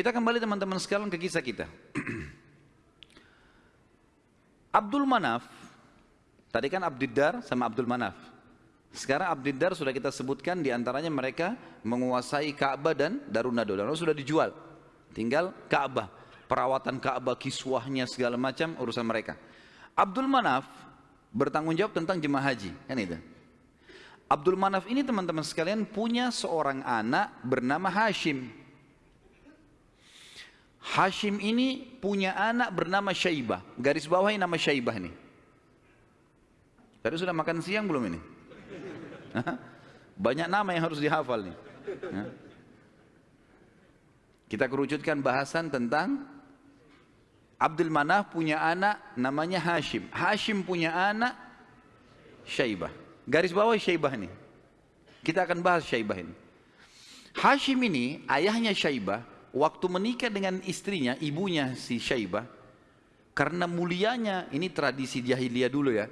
Kita kembali teman-teman sekalian ke kisah kita. Abdul Manaf, tadi kan Abdiddar sama Abdul Manaf. Sekarang Abdiddar sudah kita sebutkan di antaranya mereka menguasai Ka'bah dan Darun Nadol. Dan sudah dijual. Tinggal Ka'bah. Perawatan Ka'bah, kiswahnya segala macam urusan mereka. Abdul Manaf bertanggung jawab tentang jemaah haji. Kan itu. Abdul Manaf ini teman-teman sekalian punya seorang anak bernama Hashim. Hashim ini punya anak bernama Syaibah. Garis bawahi nama Syaibah ini. Tadi sudah makan siang belum ini? Banyak nama yang harus dihafal nih. Kita kerucutkan bahasan tentang Abdul Manaf punya anak namanya Hashim. Hashim punya anak Syaibah. Garis bawah Syaibah ini. Kita akan bahas Syaibah ini. Hashim ini ayahnya Syaibah waktu menikah dengan istrinya, ibunya si Syaibah, karena mulianya, ini tradisi jahiliyah dulu ya,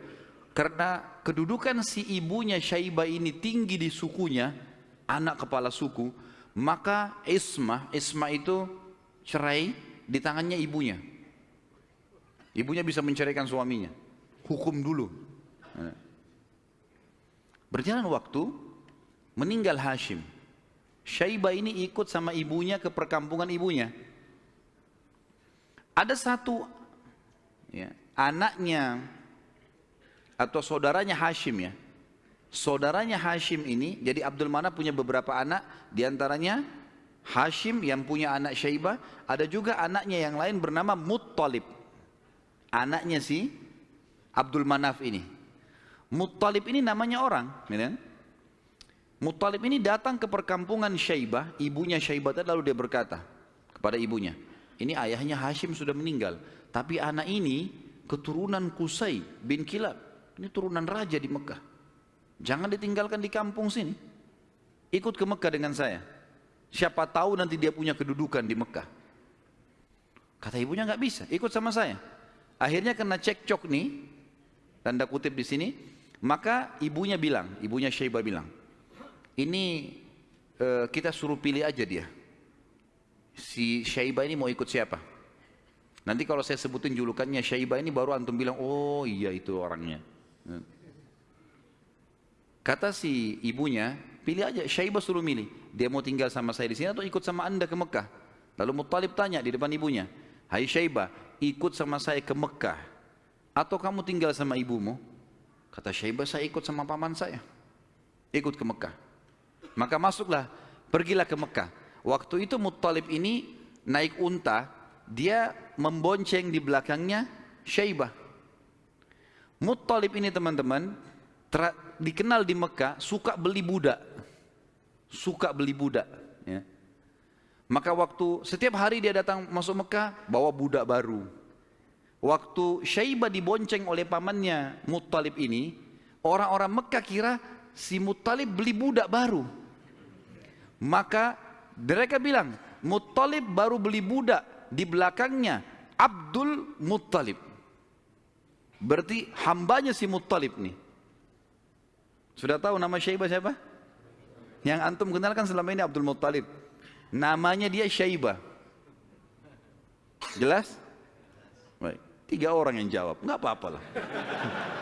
karena kedudukan si ibunya Syaibah ini tinggi di sukunya, anak kepala suku, maka Isma, Isma itu cerai di tangannya ibunya. Ibunya bisa menceraikan suaminya. Hukum dulu. Berjalan waktu, meninggal Hashim. Syaibah ini ikut sama ibunya ke perkampungan ibunya. Ada satu ya, anaknya atau saudaranya Hashim ya. Saudaranya Hashim ini, jadi Abdul Manaf punya beberapa anak, di antaranya Hashim yang punya anak Syaibah, ada juga anaknya yang lain bernama Muttalib. Anaknya si Abdul Manaf ini. Muttalib ini namanya orang, ya kan? Muttalib ini datang ke perkampungan Syaibah, ibunya Syaibah lalu dia berkata kepada ibunya, ini ayahnya Hashim sudah meninggal, tapi anak ini keturunan Kusai bin Kilab, ini turunan raja di Mekah. Jangan ditinggalkan di kampung sini. Ikut ke Mekah dengan saya. Siapa tahu nanti dia punya kedudukan di Mekah. Kata ibunya nggak bisa, ikut sama saya. Akhirnya kena cekcok nih, tanda kutip di sini, maka ibunya bilang, ibunya Syaibah bilang, ini uh, kita suruh pilih aja dia. Si Syaibah ini mau ikut siapa? Nanti kalau saya sebutin julukannya Syaibah ini baru antum bilang, oh iya itu orangnya. Kata si ibunya, pilih aja Syaibah suruh milih. Dia mau tinggal sama saya di sini atau ikut sama anda ke Mekah? Lalu Muttalib tanya di depan ibunya, Hai Syaibah, ikut sama saya ke Mekah atau kamu tinggal sama ibumu? Kata Syaibah, saya ikut sama paman saya. Ikut ke Mekah. Maka masuklah, pergilah ke Mekah. Waktu itu Muttalib ini naik unta, dia membonceng di belakangnya Syaibah. Muttalib ini teman-teman, dikenal di Mekah, suka beli budak. Suka beli budak. Ya. Maka waktu setiap hari dia datang masuk Mekah, bawa budak baru. Waktu Syaibah dibonceng oleh pamannya Muttalib ini, orang-orang Mekah kira si Muttalib beli budak baru. Maka mereka bilang, Muttalib baru beli budak di belakangnya Abdul Muttalib. Berarti hambanya si Muttalib nih. Sudah tahu nama Syaibah siapa? Yang antum kenalkan selama ini Abdul Muttalib. Namanya dia Syaibah. Jelas? Baik. Tiga orang yang jawab. Enggak apa-apa lah.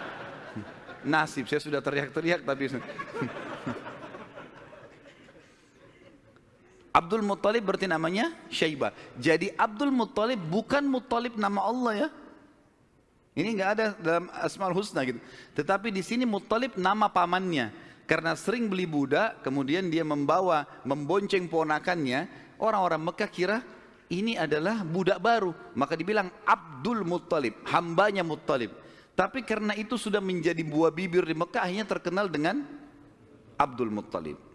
Nasib, saya sudah teriak-teriak tapi Abdul Muttalib berarti namanya Syaibah. Jadi Abdul Muttalib bukan Muttalib nama Allah ya. Ini enggak ada dalam Asmaul Husna gitu. Tetapi di sini Muttalib nama pamannya. Karena sering beli budak, kemudian dia membawa, membonceng ponakannya, orang-orang Mekah kira ini adalah budak baru. Maka dibilang Abdul Muttalib, hambanya Muttalib. Tapi karena itu sudah menjadi buah bibir di Mekah, akhirnya terkenal dengan Abdul Muttalib.